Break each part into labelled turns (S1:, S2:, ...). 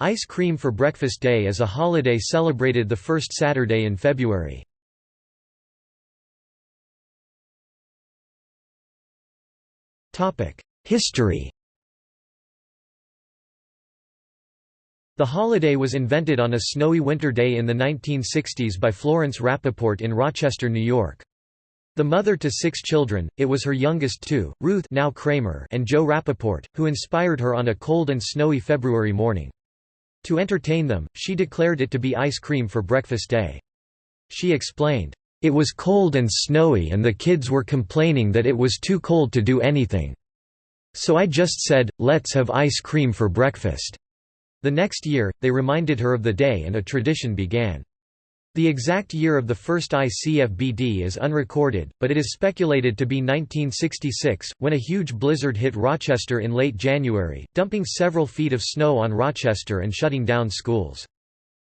S1: Ice Cream for Breakfast Day is a holiday celebrated the first Saturday in February. History The holiday was invented on a snowy winter day in the 1960s by Florence Rappaport in Rochester, New York. The mother to six children, it was her youngest two, Ruth now Kramer and Joe Rappaport, who inspired her on a cold and snowy February morning. To entertain them, she declared it to be ice cream for breakfast day. She explained, "...it was cold and snowy and the kids were complaining that it was too cold to do anything. So I just said, let's have ice cream for breakfast." The next year, they reminded her of the day and a tradition began. The exact year of the first ICFBD is unrecorded, but it is speculated to be 1966, when a huge blizzard hit Rochester in late January, dumping several feet of snow on Rochester and shutting down schools.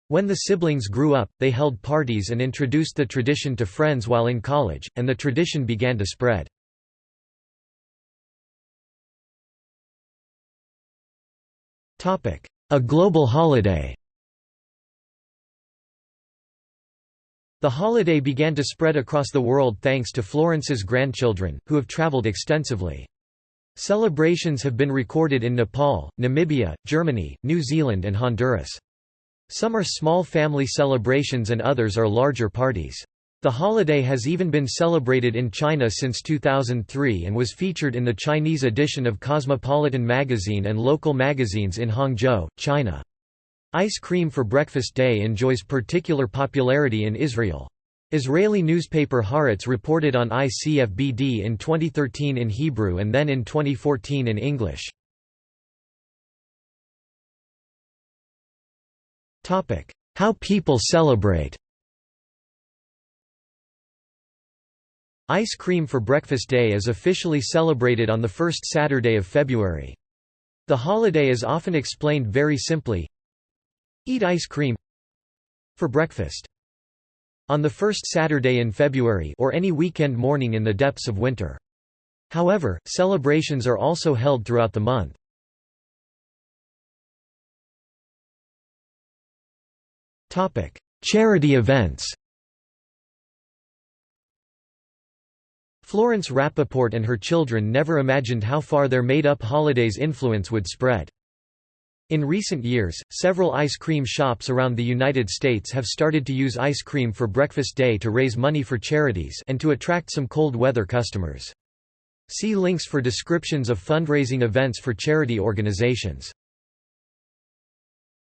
S1: When the siblings grew up, they held parties and introduced the tradition to friends while in college, and the tradition began to spread. A global holiday The holiday began to spread across the world thanks to Florence's grandchildren, who have traveled extensively. Celebrations have been recorded in Nepal, Namibia, Germany, New Zealand and Honduras. Some are small family celebrations and others are larger parties. The holiday has even been celebrated in China since 2003 and was featured in the Chinese edition of Cosmopolitan magazine and local magazines in Hangzhou, China. Ice cream for breakfast day enjoys particular popularity in Israel. Israeli newspaper Haaretz reported on ICFBD in 2013 in Hebrew and then in 2014 in English. How people celebrate Ice cream for breakfast day is officially celebrated on the first Saturday of February. The holiday is often explained very simply, Eat ice cream for breakfast. On the first Saturday in February or any weekend morning in the depths of winter. However, celebrations are also held throughout the month. Topic: Charity events Florence Rappaport and her children never imagined how far their made-up holiday's influence would spread. In recent years, several ice cream shops around the United States have started to use ice cream for breakfast day to raise money for charities and to attract some cold weather customers. See links for descriptions of fundraising events for charity organizations.